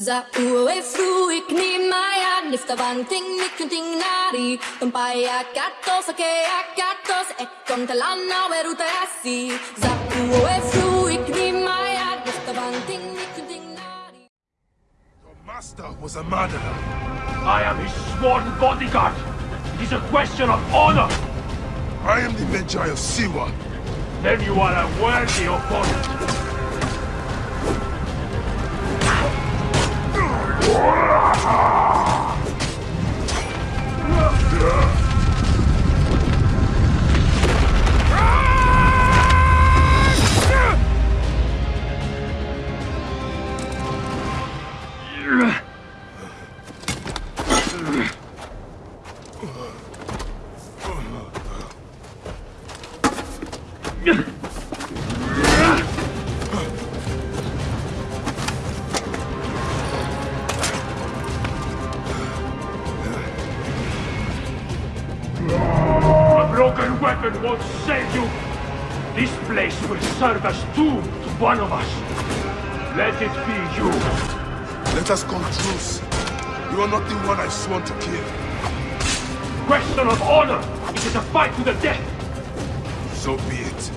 Za uwe fru ik ni maya Nifta banting nikunting nari Tumpaya katos ake akatos Ekon talana weruta yasi Za uwe fru ik ni maya Nifta banting nikunting nari Your master was a murderer. I am his sworn bodyguard. It is a question of honor. I am the Medjay of Siwa. Then you are a worthy opponent. A broken weapon won't save you. This place will serve as tomb to one of us. Let it be you. Let us come truce. You are not the one I sworn to kill. Question of honor. It is a fight to the death. So be it.